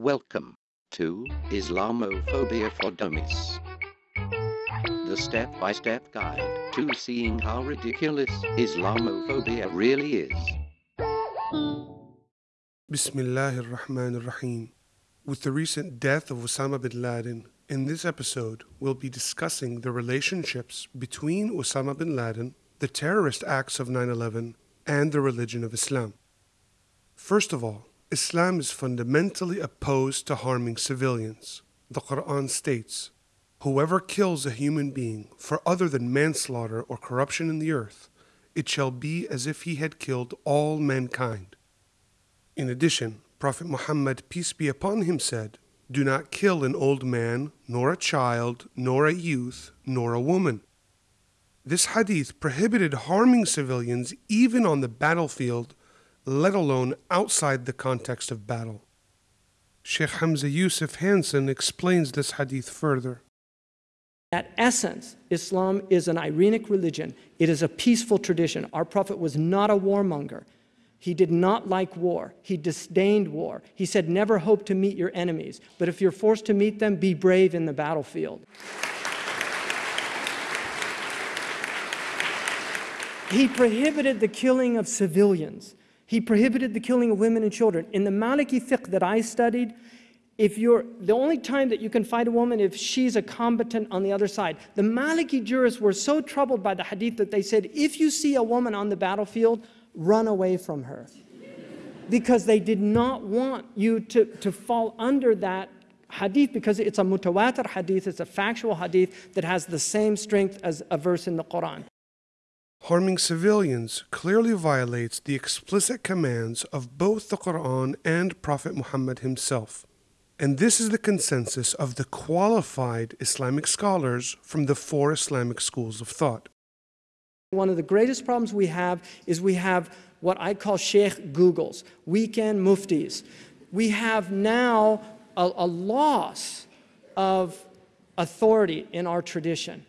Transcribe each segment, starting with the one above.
Welcome to Islamophobia for Dummies. The step by step guide to seeing how ridiculous Islamophobia really is. Bismillah ar-Rahman ar-Rahim. With the recent death of Osama bin Laden, in this episode we'll be discussing the relationships between Osama bin Laden, the terrorist acts of 9-11, and the religion of Islam. First of all, Islam is fundamentally opposed to harming civilians. The Quran states, Whoever kills a human being for other than manslaughter or corruption in the earth, it shall be as if he had killed all mankind. In addition, Prophet Muhammad, peace be upon him, said, Do not kill an old man, nor a child, nor a youth, nor a woman. This hadith prohibited harming civilians even on the battlefield let alone outside the context of battle. Sheikh Hamza Yusuf Hanson explains this hadith further. At essence, Islam is an Irenic religion. It is a peaceful tradition. Our Prophet was not a warmonger. He did not like war. He disdained war. He said, Never hope to meet your enemies, but if you're forced to meet them, be brave in the battlefield. He prohibited the killing of civilians. He prohibited the killing of women and children. In the Maliki fiqh that I studied, if you're the only time that you can fight a woman if she's a combatant on the other side. The Maliki jurists were so troubled by the hadith that they said, if you see a woman on the battlefield, run away from her. because they did not want you to, to fall under that hadith because it's a mutawatir hadith, it's a factual hadith that has the same strength as a verse in the Quran harming civilians clearly violates the explicit commands of both the Quran and Prophet Muhammad himself. And this is the consensus of the qualified Islamic scholars from the four Islamic schools of thought. One of the greatest problems we have is we have what I call Sheikh Googles, weekend muftis. We have now a, a loss of authority in our tradition.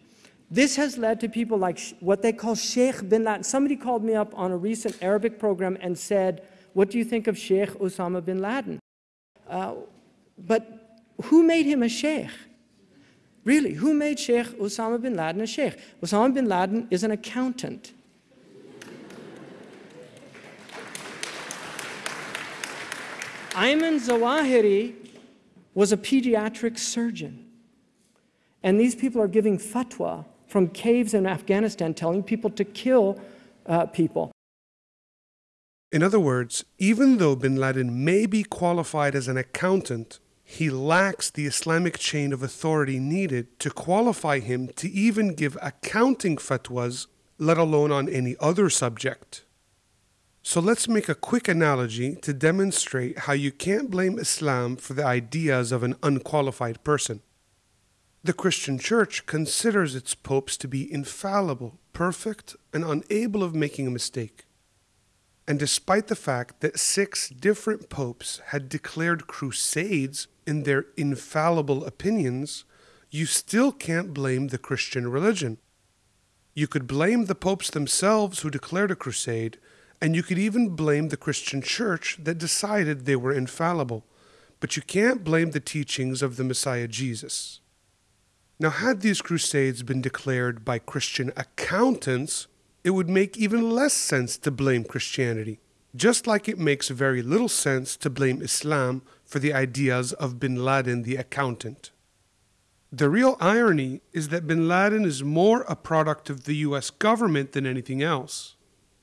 This has led to people like what they call Sheikh bin Laden. Somebody called me up on a recent Arabic program and said, What do you think of Sheikh Osama bin Laden? Uh, but who made him a sheikh? Really, who made Sheikh Osama bin Laden a sheikh? Osama bin Laden is an accountant. Ayman Zawahiri was a pediatric surgeon. And these people are giving fatwa from caves in Afghanistan telling people to kill uh, people. In other words, even though bin Laden may be qualified as an accountant, he lacks the Islamic chain of authority needed to qualify him to even give accounting fatwas, let alone on any other subject. So let's make a quick analogy to demonstrate how you can't blame Islam for the ideas of an unqualified person. The Christian Church considers its popes to be infallible, perfect, and unable of making a mistake. And despite the fact that six different popes had declared crusades in their infallible opinions, you still can't blame the Christian religion. You could blame the popes themselves who declared a crusade, and you could even blame the Christian church that decided they were infallible. But you can't blame the teachings of the Messiah Jesus. Now, had these crusades been declared by Christian accountants, it would make even less sense to blame Christianity, just like it makes very little sense to blame Islam for the ideas of bin Laden the accountant. The real irony is that bin Laden is more a product of the US government than anything else.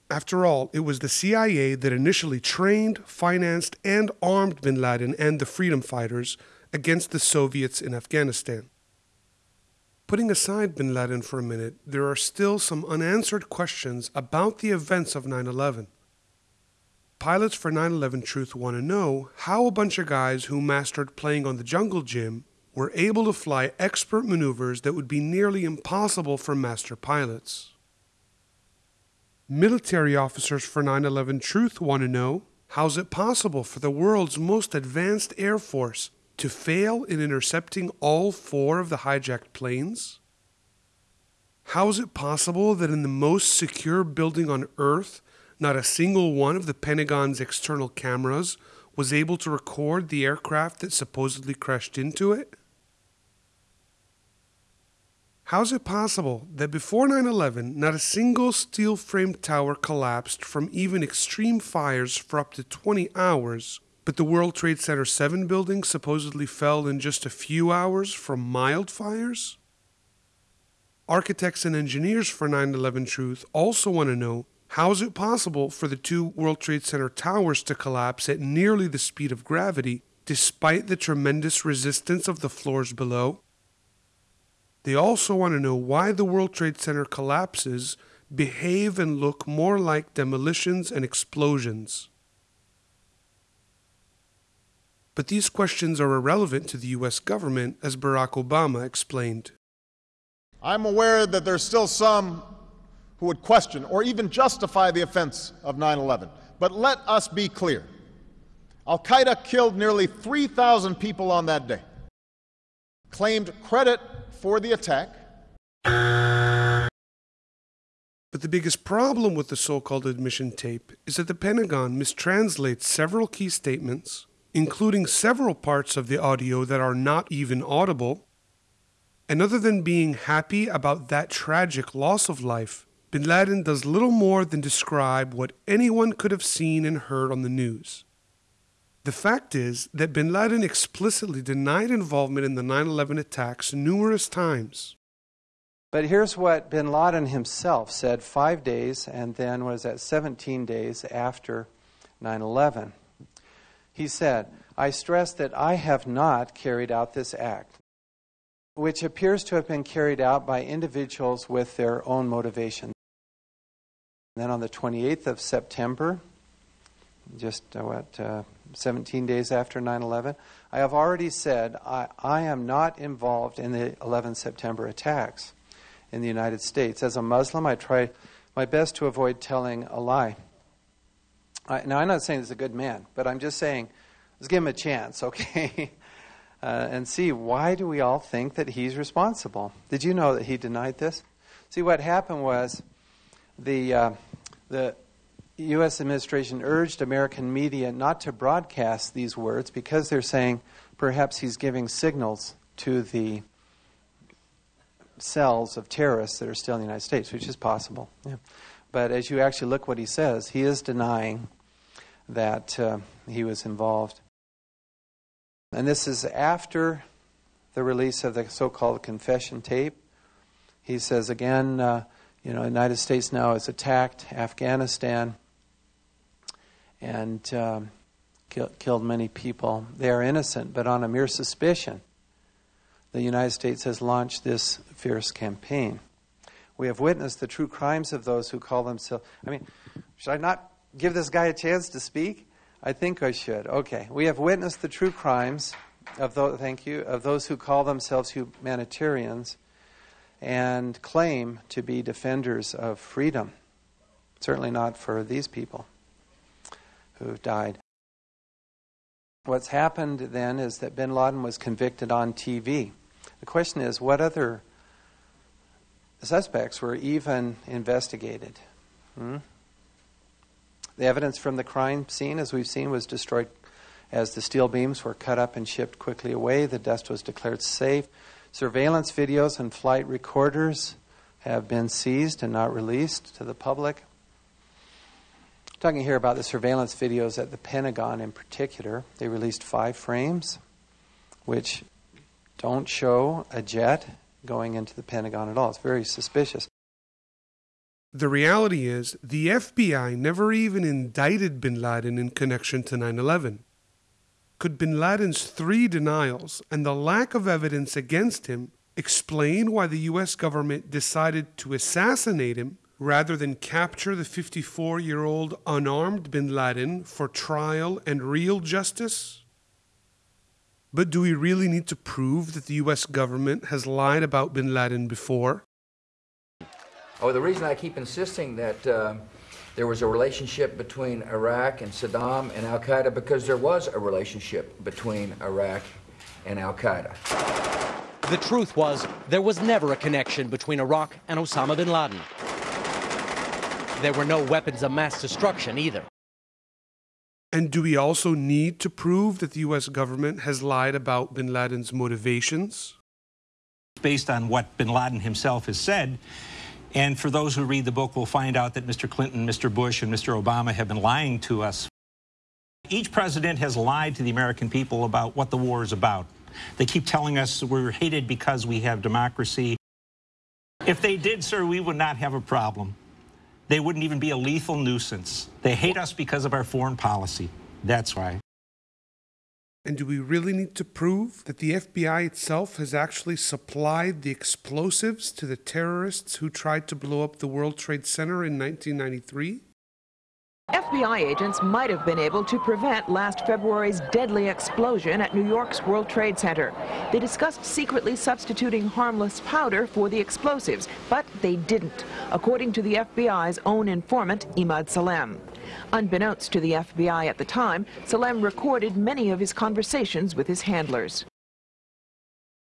After all, it was the CIA that initially trained, financed, and armed bin Laden and the freedom fighters against the Soviets in Afghanistan. Putting aside bin Laden for a minute, there are still some unanswered questions about the events of 9 11. Pilots for 9 11 Truth want to know how a bunch of guys who mastered playing on the jungle gym were able to fly expert maneuvers that would be nearly impossible for master pilots. Military officers for 9 11 Truth want to know how's it possible for the world's most advanced Air Force to fail in intercepting all four of the hijacked planes? How is it possible that in the most secure building on Earth, not a single one of the Pentagon's external cameras was able to record the aircraft that supposedly crashed into it? How's it possible that before 9 11, not a single steel framed tower collapsed from even extreme fires for up to 20 hours, but the World Trade Center 7 building supposedly fell in just a few hours from mild fires? Architects and engineers for 9 11 Truth also want to know how is it possible for the two World Trade Center towers to collapse at nearly the speed of gravity despite the tremendous resistance of the floors below? They also want to know why the World Trade Center collapses behave and look more like demolitions and explosions. But these questions are irrelevant to the US government, as Barack Obama explained. I'm aware that there's still some who would question or even justify the offense of 9 11. But let us be clear Al Qaeda killed nearly 3,000 people on that day, claimed credit for the attack. But the biggest problem with the so called admission tape is that the Pentagon mistranslates several key statements, including several parts of the audio that are not even audible. And other than being happy about that tragic loss of life, bin Laden does little more than describe what anyone could have seen and heard on the news. The fact is that bin Laden explicitly denied involvement in the 9 11 attacks numerous times. But here's what bin Laden himself said five days and then was at 17 days after 9 11. He said, I stress that I have not carried out this act, which appears to have been carried out by individuals with their own motivation. Then on the 28th of September, just uh, what, uh, 17 days after 9 11, I have already said I, I am not involved in the 11 September attacks in the United States. As a Muslim, I try my best to avoid telling a lie. I, now, I'm not saying he's a good man, but I'm just saying let's give him a chance, okay? uh, and see why do we all think that he's responsible? Did you know that he denied this? See, what happened was the, uh, the U.S. administration urged American media not to broadcast these words because they're saying perhaps he's giving signals to the cells of terrorists that are still in the United States, which is possible. Yeah. But as you actually look what he says, he is denying that uh, he was involved. And this is after the release of the so called confession tape. He says again, uh, you know, the United States now has attacked Afghanistan and um, kill, killed many people. They are innocent, but on a mere suspicion, the United States has launched this fierce campaign. We have witnessed the true crimes of those who call themselves. I mean, should I not give this guy a chance to speak? I think I should. Okay. We have witnessed the true crimes of those, thank you, of those who call themselves humanitarians and claim to be defenders of freedom. Certainly not for these people who've died. What's happened then is that bin Laden was convicted on TV. The question is what other suspects were even investigated? Hmm? The evidence from the crime scene, as we've seen, was destroyed as the steel beams were cut up and shipped quickly away. The dust was declared safe. Surveillance videos and flight recorders have been seized and not released to the public. I'm talking here about the surveillance videos at the Pentagon in particular. They released five frames, which don't show a jet going into the Pentagon at all. It's very suspicious. The reality is, the FBI never even indicted bin Laden in connection to 9 11. Could bin Laden's three denials and the lack of evidence against him explain why the U.S. government decided to assassinate him rather than capture the 54 year old unarmed bin Laden for trial and real justice? But do we really need to prove that the US government has lied about bin Laden before? Oh, the reason I keep insisting that uh, there was a relationship between Iraq and Saddam and Al Qaeda because there was a relationship between Iraq and Al Qaeda. The truth was, there was never a connection between Iraq and Osama bin Laden. There were no weapons of mass destruction either. And do we also need to prove that the US government has lied about bin Laden's motivations? Based on what bin Laden himself has said, and for those who read the book, we'll find out that Mr. Clinton, Mr. Bush, and Mr. Obama have been lying to us. Each president has lied to the American people about what the war is about. They keep telling us we're hated because we have democracy. If they did, sir, we would not have a problem. They wouldn't even be a lethal nuisance. They hate us because of our foreign policy. That's why. And do we really need to prove that the FBI itself has actually supplied the explosives to the terrorists who tried to blow up the World Trade Center in 1993? FBI agents might have been able to prevent last February's deadly explosion at New York's World Trade Center. They discussed secretly substituting harmless powder for the explosives, but they didn't, according to the FBI's own informant, Imad Salem. Unbeknownst to the FBI at the time, Salem recorded many of his conversations with his handlers.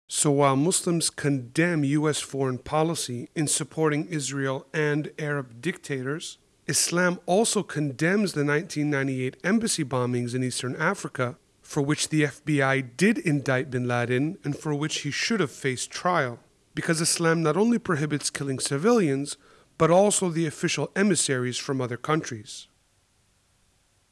So while Muslims condemn U.S. foreign policy in supporting Israel and Arab dictators, Islam also condemns the 1998 embassy bombings in Eastern Africa, for which the FBI did indict bin Laden and for which he should have faced trial, because Islam not only prohibits killing civilians, but also the official emissaries from other countries.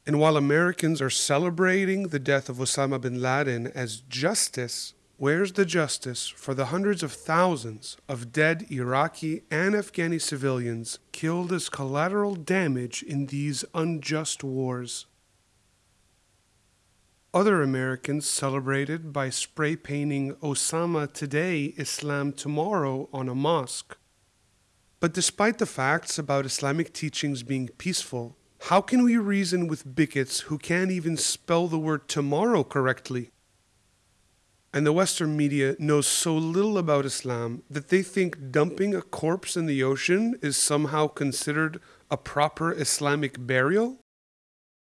And while Americans are celebrating the death of Osama bin Laden as justice, Where's the justice for the hundreds of thousands of dead Iraqi and Afghani civilians killed as collateral damage in these unjust wars? Other Americans celebrated by spray painting Osama today, Islam tomorrow on a mosque. But despite the facts about Islamic teachings being peaceful, how can we reason with bigots who can't even spell the word tomorrow correctly? and the Western media knows so little about Islam that they think dumping a corpse in the ocean is somehow considered a proper Islamic burial?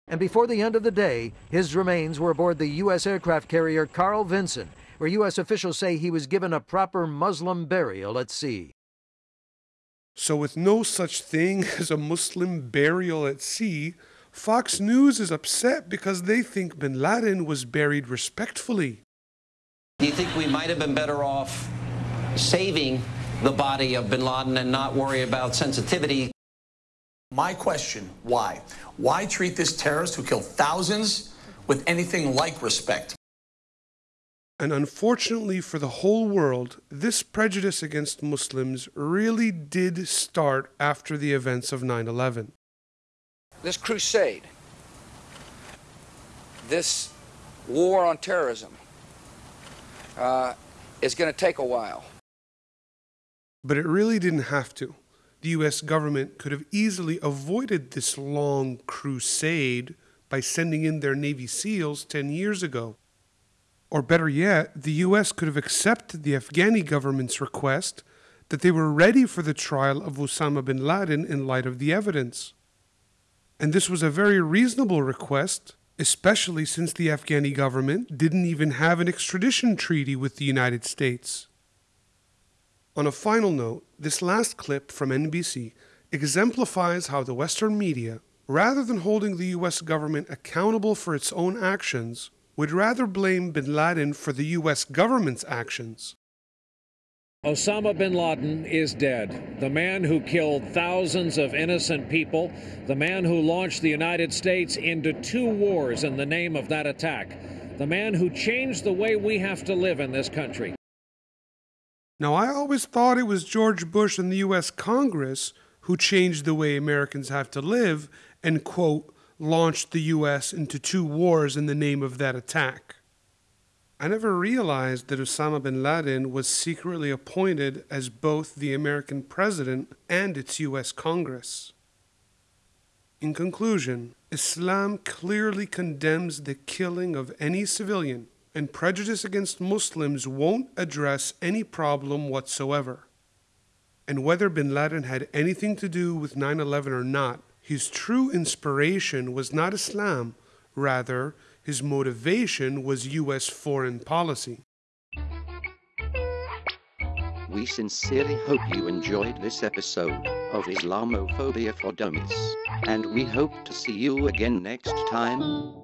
And before the end of the day, his remains were aboard the U.S. aircraft carrier Carl Vinson, where U.S. officials say he was given a proper Muslim burial at sea. So, with no such thing as a Muslim burial at sea, Fox News is upset because they think bin Laden was buried respectfully. Do you think we might have been better off saving the body of bin Laden and not worry about sensitivity? My question, why? Why treat this terrorist who killed thousands with anything like respect? And unfortunately for the whole world, this prejudice against Muslims really did start after the events of 9 11. This crusade, this war on terrorism, uh, is going to take a while. But it really didn't have to. The US government could have easily avoided this long crusade by sending in their Navy SEALs 10 years ago. Or better yet, the US could have accepted the Afghani government's request that they were ready for the trial of Osama bin Laden in light of the evidence. And this was a very reasonable request especially since the Afghani government didn't even have an extradition treaty with the United States. On a final note, this last clip from NBC exemplifies how the Western media, rather than holding the US government accountable for its own actions, would rather blame bin Laden for the US government's actions. Osama bin Laden is dead. The man who killed thousands of innocent people, the man who launched the United States into two wars in the name of that attack, the man who changed the way we have to live in this country. Now, I always thought it was George Bush and the U.S. Congress who changed the way Americans have to live and, quote, launched the U.S. into two wars in the name of that attack. I never realized that Osama bin Laden was secretly appointed as both the American president and its U.S. Congress. In conclusion, Islam clearly condemns the killing of any civilian, and prejudice against Muslims won't address any problem whatsoever. And whether bin Laden had anything to do with 9 11 or not, his true inspiration was not Islam, rather, his motivation was U.S. foreign policy. We sincerely hope you enjoyed this episode of Islamophobia for Dummies. And we hope to see you again next time.